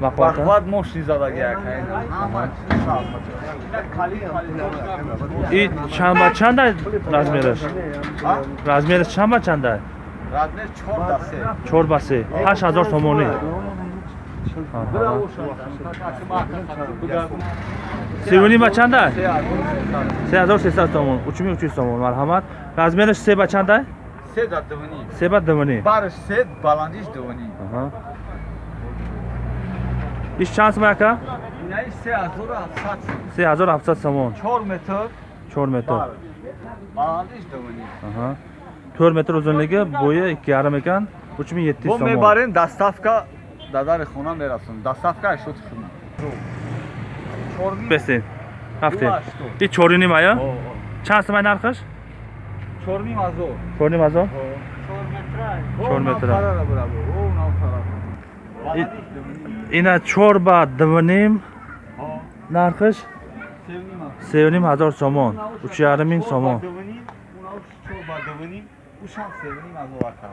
бахват мошин задагиак и чанд ба чанда размераш? Размераш чанд ба чанда? Размер чор дасе чор ба се ҳашт ҳазор сомонӣ севунӣ ба чанда? Се ҳазор сесад сомон учуми учуи сомон марҳамат. Размераш се ба чанда? Се да дувни се ба дуванӣ барш се баландиш дувни иш чанд сомон яка инаи се ҳазору ҳафтсад се ҳазору ҳафтсад сомон. Чор метр. Чор метр. Баландиш дувни тӯр метр узунлиги бӯи икки ярм екан учуми етти бо сомон. мебарем дадари хона мерасонем даставка шуд шуна бестен рафте. И чориним ая чанд сомай нархаш? Чорним ҳазор чорним ҳазор Чор метра. ина чор ба дуваним нархаш? Севним ҳазор сомон. Учу ярмин сомон. аҳа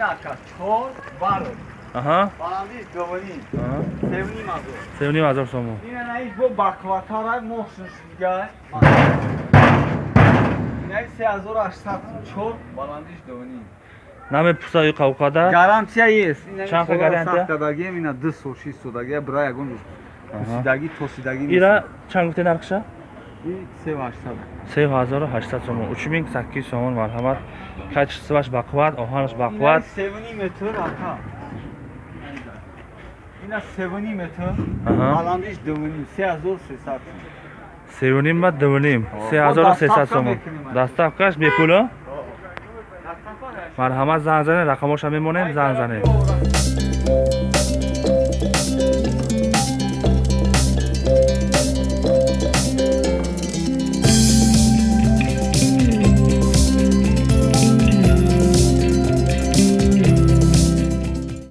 аҳа. Севним ҳазор сомон намепурса ё қавқада? Гарантия ест. Хел гарантия? дагием ина ду сол шиш сол дагия бира ягон сидаги тосидаги ира чанд гуфте нархша? Сев ҳазору ҳаштад сомон учумин сакки сомон марҳамат. Качестваш бақувват оҳанаш бақувват севни метр ака ина севни метр. Аҳа. баландиш дувни се ҳазор сесад севним ба дуваним се ҳазору сесад сомон даставкаш бепуло? Марҳамат занг занед рақамоша мемонем занг занед